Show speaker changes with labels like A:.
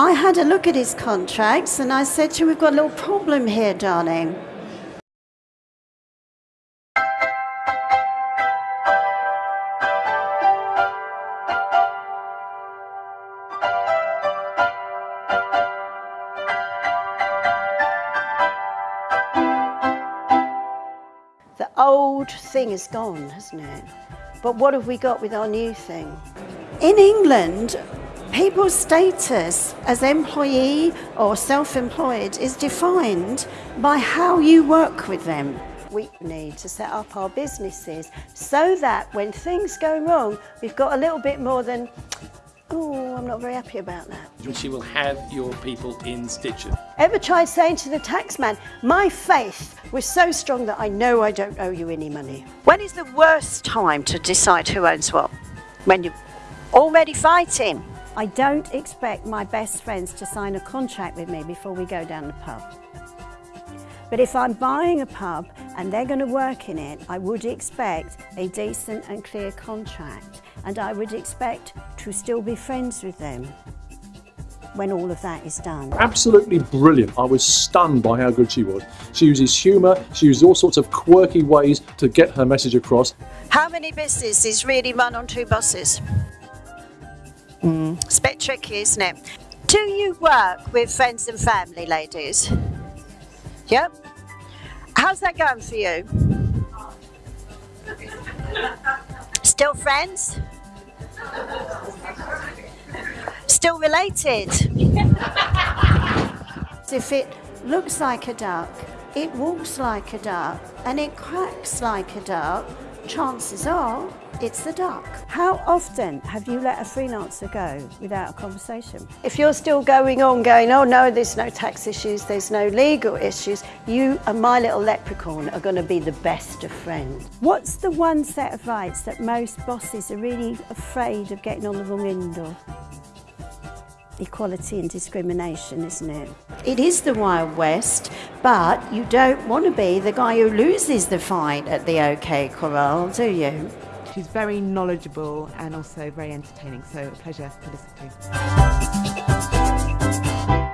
A: I had a look at his contracts and I said to him, We've got a little problem here, darling. The old thing is gone, hasn't it? But what have we got with our new thing? In England, people's status as employee or self-employed is defined by how you work with them. We need to set up our businesses so that when things go wrong, we've got a little bit more than, oh, I'm not very happy about that.
B: She will have your people in stitches.
A: Ever tried saying to the taxman, my faith was so strong that I know I don't owe you any money? When is the worst time to decide who owns what? When you're already fighting. I don't expect my best friends to sign a contract with me before we go down the pub. But if I'm buying a pub and they're going to work in it, I would expect a decent and clear contract and I would expect to still be friends with them when all of that is done.
C: Absolutely brilliant. I was stunned by how good she was. She uses humour, she uses all sorts of quirky ways to get her message across.
A: How many businesses really run on two buses? Mm. It's a bit tricky, isn't it? Do you work with friends and family, ladies? Yep. How's that going for you? Still friends? Still related? if it looks like a duck, it walks like a duck, and it quacks like a duck, chances are it's the duck. How often have you let a freelancer go without a conversation? If you're still going on going, oh no, there's no tax issues, there's no legal issues, you and my little leprechaun are going to be the best of friends. What's the one set of rights that most bosses are really afraid of getting on the wrong end of? Equality and discrimination, isn't it? It is the Wild West, but you don't want to be the guy who loses the fight at the OK Corral, do you?
D: She's very knowledgeable and also very entertaining, so a pleasure to listen to.